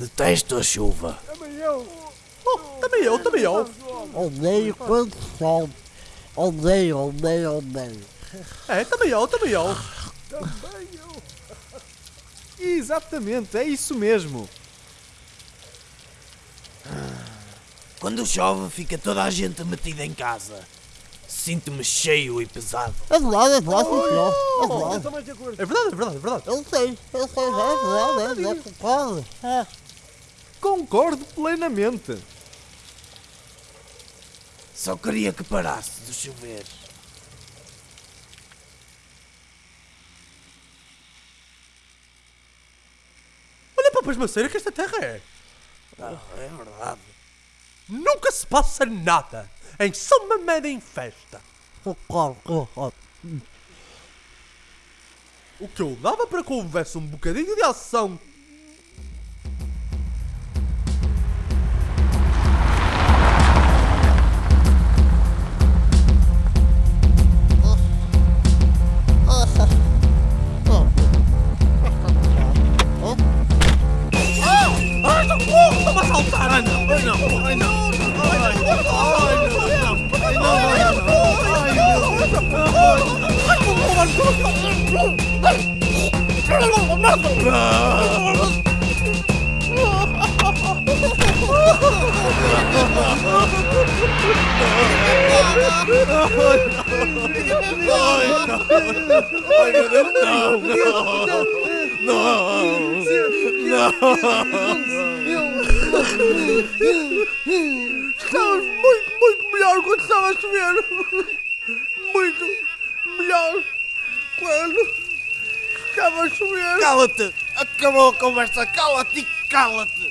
Detesto a chuva. Também eu. Oh, também eu, também eu. Odeio quando chove. Odeio, odeio, odeio. É, também eu, também eu. Também eu. Exatamente, é isso mesmo. Quando chove, fica toda a gente metida em casa. Sinto-me cheio e pesado. É verdade, é verdade, sim, senhor. É verdade. É verdade, é verdade, é verdade. Eu sei, eu sei, é verdade, é verdade, concordo. É. Concordo plenamente. Só queria que parasse de chover. Olha para a pasmaceira que esta terra é. Ah, é verdade. Nunca se passa nada. Em São Mamede em festa. Concordo. O que eu dava para que houvesse um bocadinho de ação. I know, I know, I know. No, no, no, no. Estavas muito, muito melhor quando estava a chover. Muito melhor quando estava a chover. Cala-te! Acabou a conversa! Cala-te e cala-te!